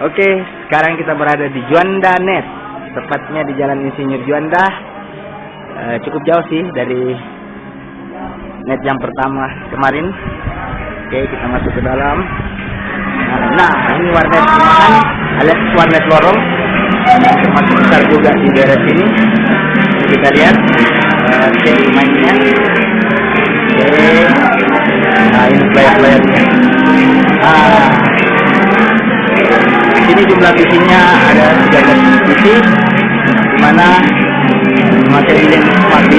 Oke, sekarang kita berada di Juanda Net, tepatnya di Jalan Insinyur Juanda. Eh, cukup jauh sih dari net yang pertama kemarin. Oke, kita masuk ke dalam. Nah, ini warnet rumahan alias warnet lorong. Termasuk besar juga di daerah sini. Ini kita lihat. Oke, mainnya. Oke. Nah, ini player-playernya. Ah, sini jumlah visinya ada 13 visi di mana memakai billing. Smart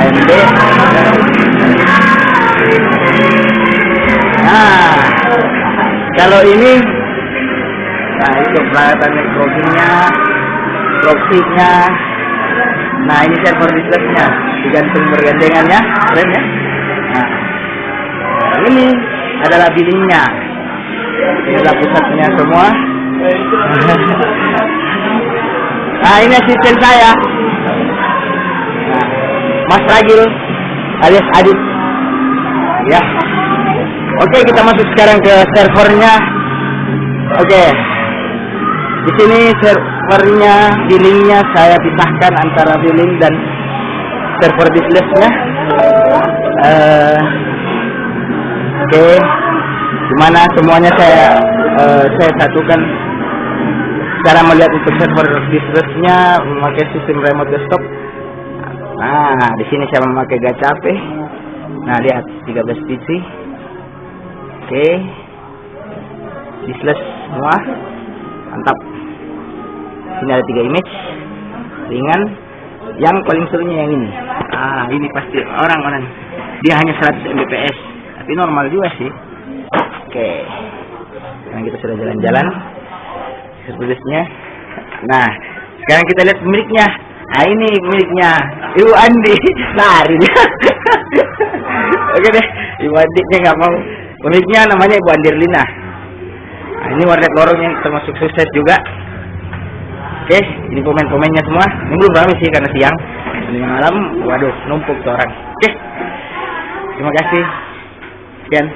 AMD nah kalau ini nah itu peralatan networkingnya proxy-nya Nah ini server disknya digantung bergandengan ya, keren ya. Nah, ini adalah billingnya. Ini adalah pusatnya semua. nah ini asisten saya, nah, Mas Ragil alias Adit. Ya. Oke kita masuk sekarang ke servernya. Oke. Di sini servernya, billingnya saya pisahkan antara billing dan server businessnya. Uh, Oke, okay. di mana semuanya saya uh, saya satukan cara melihat untuk server businessnya memakai sistem remote desktop. Nah, di sini saya memakai gacha HP. Nah, lihat 13 PC. Oke. Okay. Business semua mantap ini ada tiga image. Ringan. Yang paling serunya yang ini. Ah ini pasti orang-orang dia hanya 100 mbps. Tapi normal juga sih. Oke. Sekarang kita sudah jalan-jalan. Servisnya nah sekarang kita lihat pemiliknya nah ini pemiliknya Ibu Andi. Lari. Oke deh. Ibu Andi nya nggak mau. Pemiliknya namanya Ibu Andirlina. Nah, ini warnet lorong yang termasuk sukses juga Oke, ini pemain-pemainnya semua. Ini belum ramai sih karena siang. Ini malam, waduh, numpuk tuh orang. Oke, terima kasih. Sekian.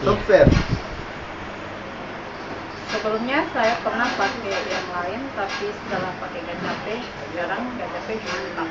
Software. Sebelumnya saya pernah pakai yang lain, tapi setelah pakai GachaPay, sekarang GachaPay mantap.